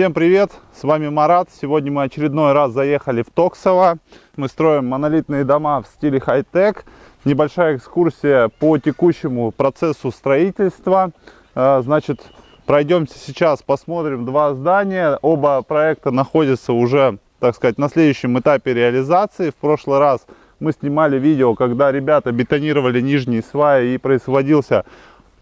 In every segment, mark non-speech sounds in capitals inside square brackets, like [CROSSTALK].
Всем привет, с вами Марат. Сегодня мы очередной раз заехали в Токсово. Мы строим монолитные дома в стиле хай-тек. Небольшая экскурсия по текущему процессу строительства. А, значит, пройдемся сейчас, посмотрим два здания. Оба проекта находятся уже, так сказать, на следующем этапе реализации. В прошлый раз мы снимали видео, когда ребята бетонировали нижние сваи и производился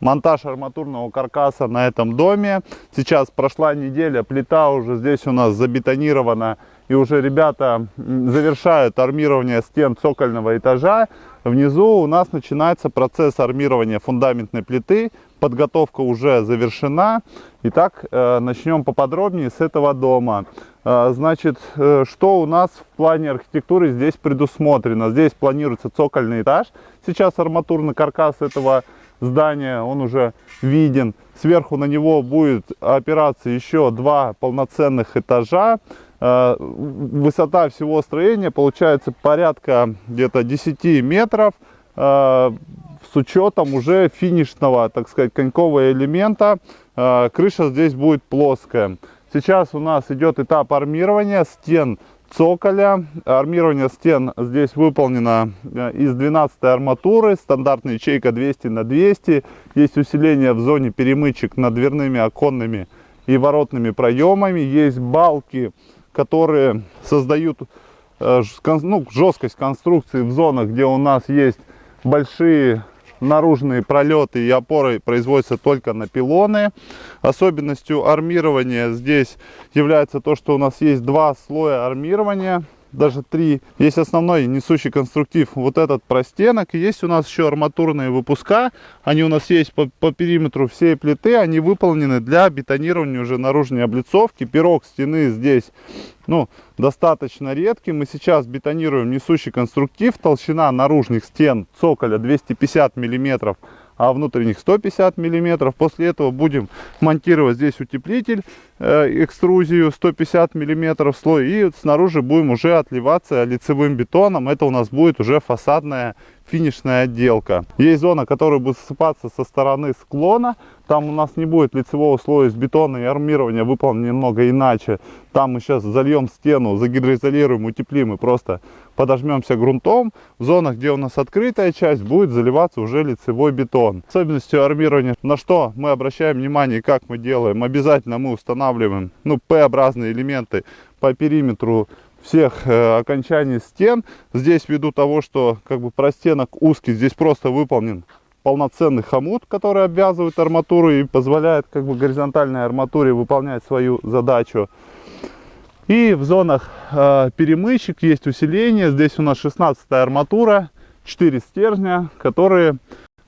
монтаж арматурного каркаса на этом доме. Сейчас прошла неделя, плита уже здесь у нас забетонирована. И уже ребята завершают армирование стен цокольного этажа. Внизу у нас начинается процесс армирования фундаментной плиты. Подготовка уже завершена. Итак, э, начнем поподробнее с этого дома. Э, значит, э, что у нас в плане архитектуры здесь предусмотрено? Здесь планируется цокольный этаж. Сейчас арматурный каркас этого здания, он уже виден. Сверху на него будет опираться еще два полноценных этажа. Э, высота всего строения получается порядка где-то 10 метров э, с учетом уже финишного, так сказать, конькового элемента. Э, крыша здесь будет плоская. Сейчас у нас идет этап армирования стен цоколя. Армирование стен здесь выполнено э, из 12 арматуры, стандартная ячейка 200 на 200. Есть усиление в зоне перемычек над дверными, оконными и воротными проемами. Есть балки, которые создают э, ну, жесткость конструкции в зонах, где у нас есть большие наружные пролеты и опоры производятся только на пилоны. Особенностью армирования здесь является то, что у нас есть два слоя армирования даже три. Есть основной несущий конструктив, вот этот простенок. есть у нас еще арматурные выпуска. Они у нас есть по, по периметру всей плиты. Они выполнены для бетонирования уже наружной облицовки. Пирог стены здесь ну, достаточно редкий. Мы сейчас бетонируем несущий конструктив. Толщина наружных стен цоколя 250 миллиметров а внутренних 150 миллиметров. После этого будем монтировать здесь утеплитель, э, экструзию 150 миллиметров слой. И снаружи будем уже отливаться лицевым бетоном. Это у нас будет уже фасадная финишная отделка. Есть зона, которая будет ссыпаться со стороны склона. Там у нас не будет лицевого слоя из бетона и армирования выполнено немного иначе. Там мы сейчас зальем стену, загидроизолируем, утеплим и просто подожмемся грунтом. В зонах, где у нас открытая часть, будет заливаться уже лицевой бетон. Особенностью армирования, на что мы обращаем внимание как мы делаем, обязательно мы устанавливаем ну, П-образные элементы по периметру всех э, окончаний стен. Здесь ввиду того, что как бы простенок узкий, здесь просто выполнен полноценный хомут, который обвязывает арматуру и позволяет как бы горизонтальной арматуре выполнять свою задачу. И в зонах э, перемычек есть усиление. Здесь у нас 16 арматура, 4 стержня, которые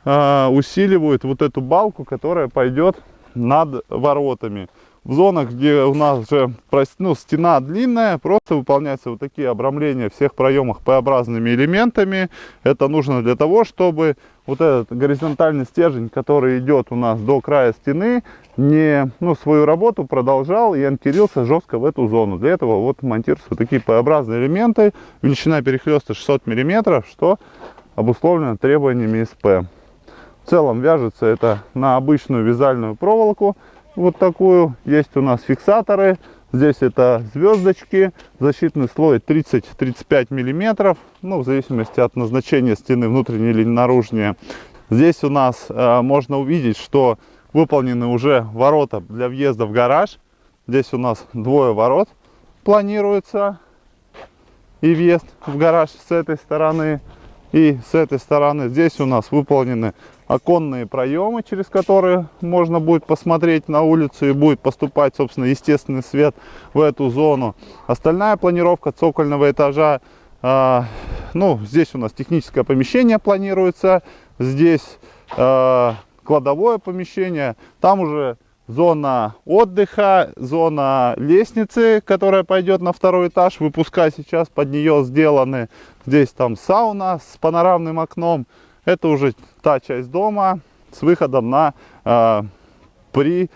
э, усиливают вот эту балку, которая пойдет над воротами в зонах, где у нас же ну, стена длинная, просто выполняются вот такие обрамления всех проемах П-образными элементами. Это нужно для того, чтобы вот этот горизонтальный стержень, который идет у нас до края стены, не, ну, свою работу продолжал и анкерился жестко в эту зону. Для этого вот монтируются вот такие П-образные элементы. Величина перехлеста 600 мм, что обусловлено требованиями СП. В целом вяжется это на обычную вязальную проволоку вот такую. Есть у нас фиксаторы. Здесь это звездочки, защитный слой 30-35 миллиметров, ну, в зависимости от назначения стены, внутренней или наружнее. Здесь у нас э, можно увидеть, что выполнены уже ворота для въезда в гараж. Здесь у нас двое ворот планируется и въезд в гараж с этой стороны и с этой стороны. Здесь у нас выполнены оконные проемы, через которые можно будет посмотреть на улицу и будет поступать, собственно, естественный свет в эту зону. Остальная планировка цокольного этажа, э, ну, здесь у нас техническое помещение планируется, здесь э, кладовое помещение, там уже зона отдыха, зона лестницы, которая пойдет на второй этаж, выпуска сейчас под нее сделаны. Здесь там сауна с панорамным окном, это уже та часть дома с выходом на э, при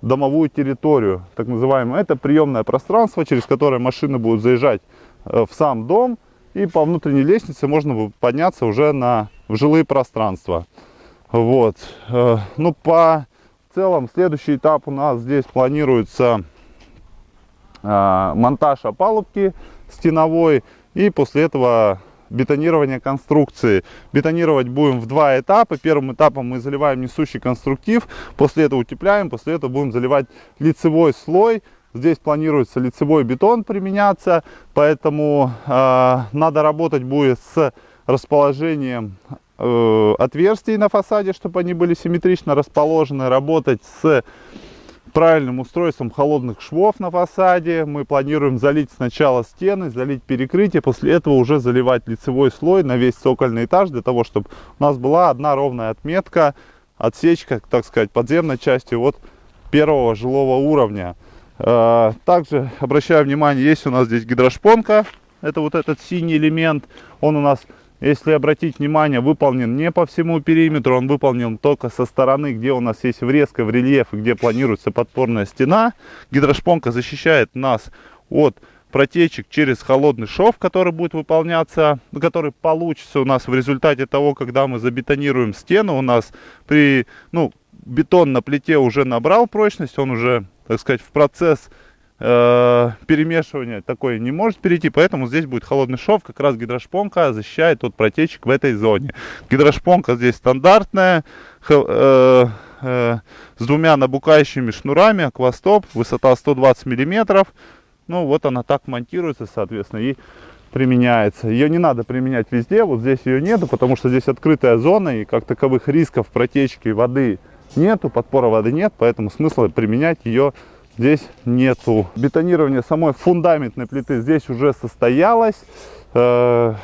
домовую территорию, так называемую. Это приемное пространство, через которое машины будут заезжать э, в сам дом. И по внутренней лестнице можно подняться уже на, в жилые пространства. Вот. Э, ну, по целом, следующий этап у нас здесь планируется э, монтаж опалубки стеновой и после этого бетонирование конструкции. Бетонировать будем в два этапа. Первым этапом мы заливаем несущий конструктив, после этого утепляем, после этого будем заливать лицевой слой. Здесь планируется лицевой бетон применяться, поэтому э, надо работать будет с расположением э, отверстий на фасаде, чтобы они были симметрично расположены, работать с правильным устройством холодных швов на фасаде. Мы планируем залить сначала стены, залить перекрытие, после этого уже заливать лицевой слой на весь цокольный этаж, для того, чтобы у нас была одна ровная отметка, отсечка, так сказать, подземной части от первого жилого уровня. Э, также обращаю внимание, есть у нас здесь гидрошпонка, это вот этот синий элемент, он у нас если обратить внимание, выполнен не по всему периметру, он выполнен только со стороны, где у нас есть врезка в рельеф где планируется подпорная стена. Гидрошпонка защищает нас от протечек через холодный шов, который будет выполняться, который получится у нас в результате того, когда мы забетонируем стену. У нас при, ну, бетон на плите уже набрал прочность, он уже, так сказать, в процесс э, перемешивания такой не может перейти, поэтому здесь будет холодный шов, как раз гидрошпонка защищает от протечек в этой зоне. Гидрошпонка здесь стандартная, э, э, с двумя набукающими шнурами, аквастоп, высота 120 миллиметров. Ну вот она так монтируется, соответственно, и применяется. Ее не надо применять везде, вот здесь ее нету, потому что здесь открытая зона, и как таковых рисков протечки воды нету, подпора воды нет, поэтому смысла применять ее здесь нету. Бетонирование самой фундаментной плиты здесь уже состоялось. Э,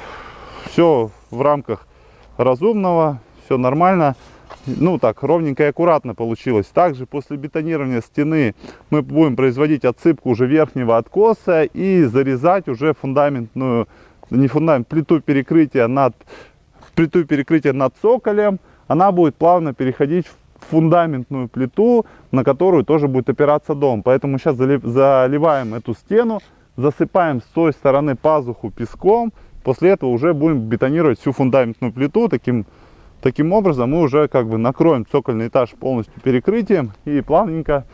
все в рамках разумного, все нормально. Ну так, ровненько и аккуратно получилось. Также после бетонирования стены мы будем производить отсыпку уже верхнего откоса и зарезать уже фундаментную, не фундамент, плиту перекрытия над, плиту перекрытия над цоколем. Она будет плавно переходить в фундаментную плиту, на которую тоже будет опираться дом. Поэтому сейчас заливаем эту стену, засыпаем с той стороны пазуху песком. После этого уже будем бетонировать всю фундаментную плиту. Таким, таким образом мы уже как бы накроем цокольный этаж полностью перекрытием и плавненько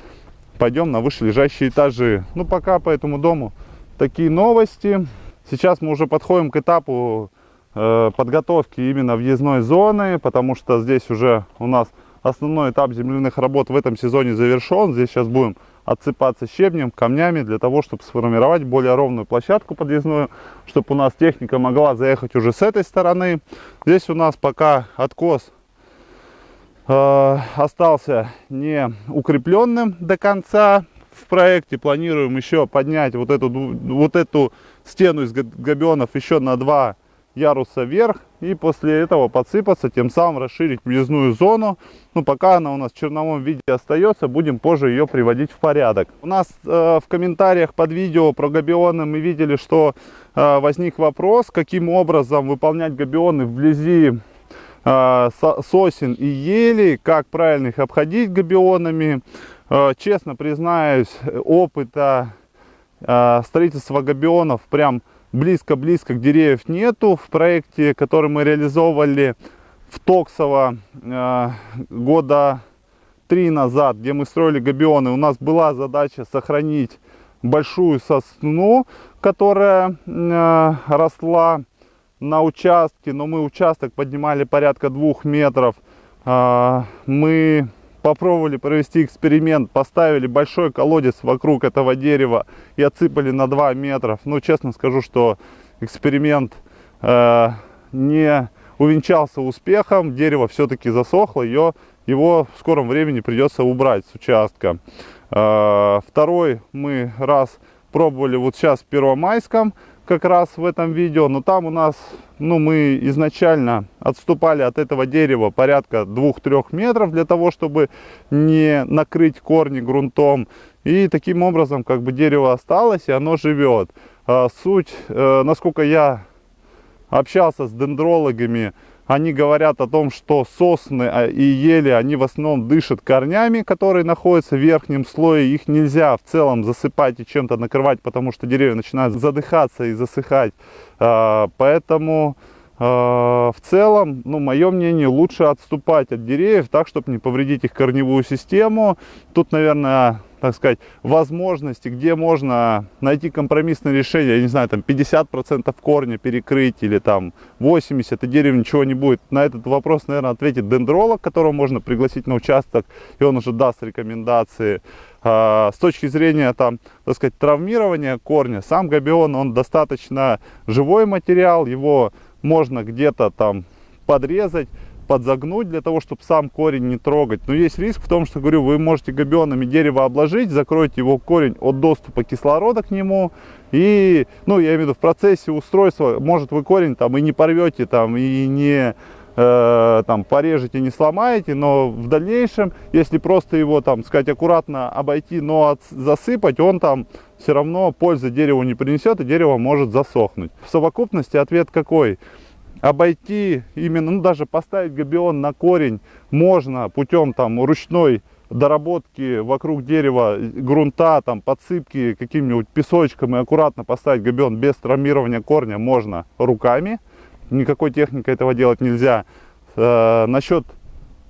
пойдем на вышележащие этажи. Ну пока по этому дому такие новости. Сейчас мы уже подходим к этапу э, подготовки именно въездной зоны, потому что здесь уже у нас основной этап земляных работ в этом сезоне завершен. Здесь сейчас будем отсыпаться щебнем, камнями, для того, чтобы сформировать более ровную площадку подъездную, чтобы у нас техника могла заехать уже с этой стороны. Здесь у нас пока откос э, остался не укрепленным до конца. В проекте планируем еще поднять вот эту, вот эту стену из габионов еще на два яруса вверх и после этого подсыпаться, тем самым расширить въездную зону. Ну, пока она у нас в черновом виде остается, будем позже ее приводить в порядок. У нас э, в комментариях под видео про габионы мы видели, что э, возник вопрос, каким образом выполнять габионы вблизи э, сосен и ели, как правильно их обходить габионами. Э, честно признаюсь, опыта э, строительства габионов прям близко-близко к деревьев нету. В проекте, который мы реализовывали в Токсово э, года три назад, где мы строили габионы, у нас была задача сохранить большую сосну, которая э, росла на участке, но мы участок поднимали порядка двух метров. Э, мы попробовали провести эксперимент, поставили большой колодец вокруг этого дерева и отсыпали на 2 метра. Ну, честно скажу, что эксперимент э, не увенчался успехом, дерево все-таки засохло, ее, его в скором времени придется убрать с участка. Э, второй мы раз пробовали вот сейчас в Первомайском, как раз в этом видео, но там у нас, ну, мы изначально отступали от этого дерева порядка 2-3 метров для того, чтобы не накрыть корни грунтом. И таким образом, как бы дерево осталось, и оно живет. А, суть, э, насколько я общался с дендрологами, они говорят о том, что сосны а, и ели, они в основном дышат корнями, которые находятся в верхнем слое. Их нельзя в целом засыпать и чем-то накрывать, потому что деревья начинают задыхаться и засыхать. А, поэтому а, в целом, ну, мое мнение, лучше отступать от деревьев так, чтобы не повредить их корневую систему. Тут, наверное, так сказать, возможности, где можно найти компромиссное решение, я не знаю, там 50% корня перекрыть или там 80, и дерево ничего не будет. На этот вопрос, наверное, ответит дендролог, которого можно пригласить на участок, и он уже даст рекомендации. А, с точки зрения, там, так сказать, травмирования корня, сам габион, он достаточно живой материал, его можно где-то там подрезать, подзагнуть для того, чтобы сам корень не трогать. Но есть риск в том, что, говорю, вы можете габионами дерево обложить, закроете его корень от доступа кислорода к нему. И, ну, я имею в виду, в процессе устройства, может, вы корень там и не порвете, там, и не э, там порежете, не сломаете, но в дальнейшем, если просто его, там, сказать, аккуратно обойти, но от, засыпать, он там все равно пользы дереву не принесет, и дерево может засохнуть. В совокупности ответ какой? Обойти именно, ну даже поставить габион на корень можно путем там ручной доработки вокруг дерева грунта, там подсыпки каким-нибудь песочком и аккуратно поставить габион без травмирования корня можно руками. Никакой техникой этого делать нельзя. Э, насчет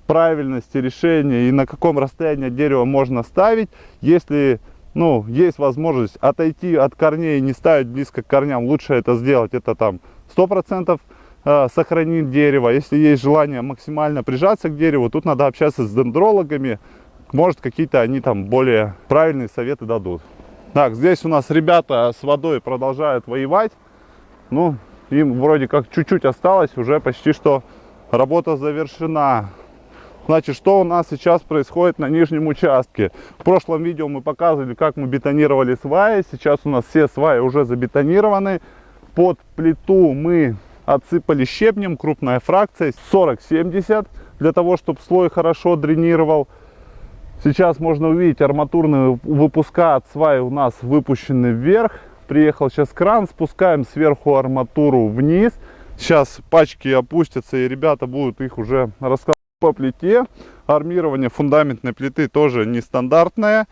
правильности решения и на каком расстоянии от дерева можно ставить, если ну, есть возможность отойти от корней и не ставить близко к корням, лучше это сделать, это там 100% Э, дерево. Если есть желание максимально прижаться к дереву, тут надо общаться с дендрологами. Может, какие-то они там более правильные советы дадут. Так, здесь у нас ребята с водой продолжают воевать. Ну, им вроде как чуть-чуть осталось, уже почти что работа завершена. Значит, что у нас сейчас происходит на нижнем участке? В прошлом видео мы показывали, как мы бетонировали сваи. Сейчас у нас все сваи уже забетонированы. Под плиту мы отсыпали щебнем, крупная фракция, 40-70, для того, чтобы слой хорошо дренировал. Сейчас можно увидеть арматурные выпуска от сваи у нас выпущены вверх. Приехал сейчас кран, спускаем сверху арматуру вниз. Сейчас пачки опустятся и ребята будут их уже раскладывать по плите. Армирование фундаментной плиты тоже нестандартное.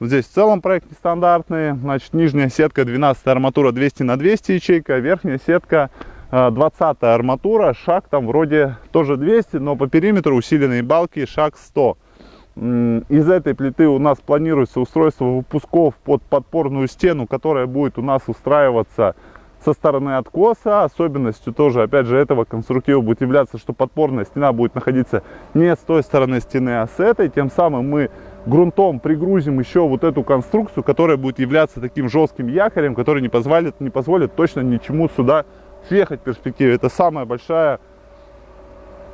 Здесь в целом проект нестандартный. Значит, нижняя сетка 12 арматура 200 на 200 ячейка, верхняя сетка 20 э, арматура, шаг там вроде тоже 200, но по периметру усиленные балки шаг 100. Из этой плиты у нас планируется устройство выпусков под подпорную стену, которая будет у нас устраиваться со стороны откоса. Особенностью тоже, опять же, этого конструктива будет являться, что подпорная стена будет находиться не с той стороны стены, а с этой. Тем самым мы грунтом пригрузим еще вот эту конструкцию, которая будет являться таким жестким якорем, который не позволит, не позволит точно ничему сюда съехать в перспективе. Это самая большая,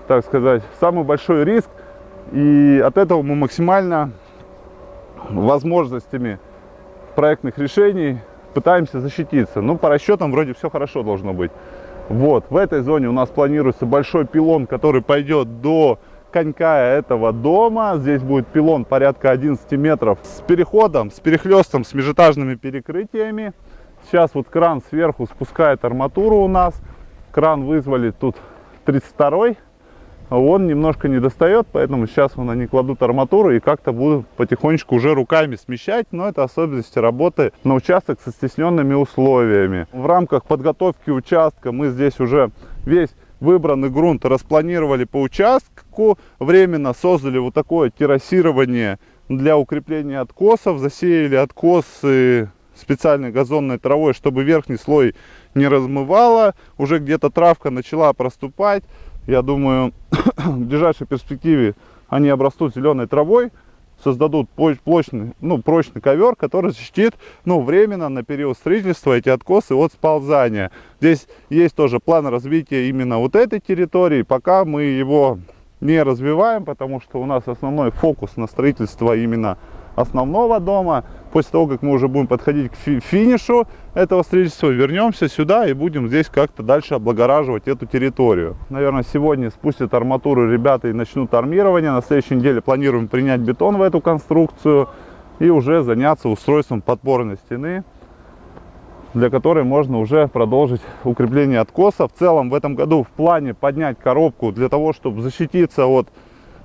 так сказать, самый большой риск. И от этого мы максимально возможностями проектных решений пытаемся защититься. Ну, по расчетам вроде все хорошо должно быть. Вот, в этой зоне у нас планируется большой пилон, который пойдет до конька этого дома. Здесь будет пилон порядка 11 метров с переходом, с перехлестом, с межэтажными перекрытиями. Сейчас вот кран сверху спускает арматуру у нас. Кран вызвали тут 32 он немножко не достает, поэтому сейчас вон они кладут арматуру и как-то будут потихонечку уже руками смещать, но это особенности работы на участок со стесненными условиями. В рамках подготовки участка мы здесь уже весь выбранный грунт распланировали по участку, временно создали вот такое террасирование для укрепления откосов, засеяли откосы специальной газонной травой, чтобы верхний слой не размывало. Уже где-то травка начала проступать. Я думаю, [COUGHS] в ближайшей перспективе они обрастут зеленой травой, создадут прочный, ну, прочный ковер, который защитит ну, временно на период строительства эти откосы от сползания. Здесь есть тоже план развития именно вот этой территории. Пока мы его не развиваем, потому что у нас основной фокус на строительство именно основного дома. После того, как мы уже будем подходить к финишу этого строительства, вернемся сюда и будем здесь как-то дальше облагораживать эту территорию. Наверное, сегодня спустят арматуру ребята и начнут армирование. На следующей неделе планируем принять бетон в эту конструкцию и уже заняться устройством подпорной стены для которой можно уже продолжить укрепление откоса. В целом в этом году в плане поднять коробку для того, чтобы защититься от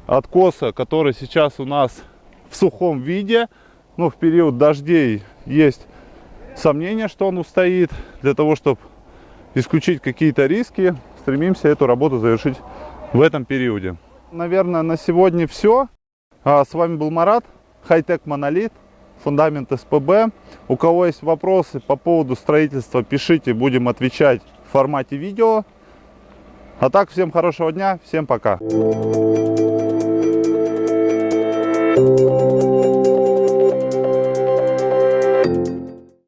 откоса, который сейчас у нас в сухом виде. Ну, в период дождей есть сомнение, что он устоит. Для того, чтобы исключить какие-то риски, стремимся эту работу завершить в этом периоде. Наверное, на сегодня все. А, с вами был Марат, Хайтек Монолит. фундамент СПБ. У кого есть вопросы по поводу строительства, пишите, будем отвечать в формате видео. А так, всем хорошего дня, всем пока.